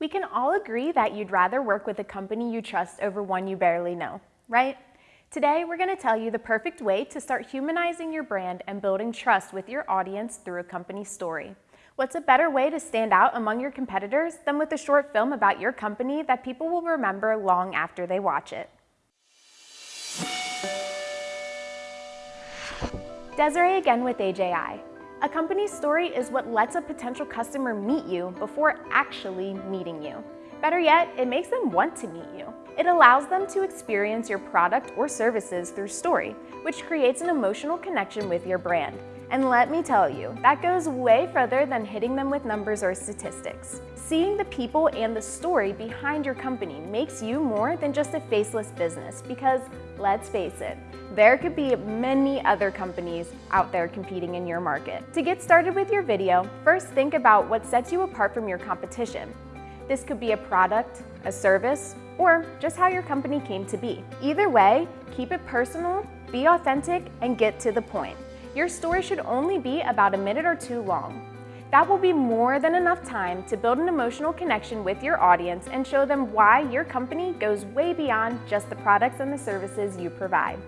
We can all agree that you'd rather work with a company you trust over one you barely know, right? Today, we're going to tell you the perfect way to start humanizing your brand and building trust with your audience through a company story. What's a better way to stand out among your competitors than with a short film about your company that people will remember long after they watch it? Desiree again with AJI. A company's story is what lets a potential customer meet you before actually meeting you. Better yet, it makes them want to meet you. It allows them to experience your product or services through story, which creates an emotional connection with your brand. And let me tell you, that goes way further than hitting them with numbers or statistics. Seeing the people and the story behind your company makes you more than just a faceless business because, let's face it, there could be many other companies out there competing in your market. To get started with your video, first think about what sets you apart from your competition. This could be a product, a service, or just how your company came to be. Either way, keep it personal, be authentic, and get to the point. Your story should only be about a minute or two long. That will be more than enough time to build an emotional connection with your audience and show them why your company goes way beyond just the products and the services you provide.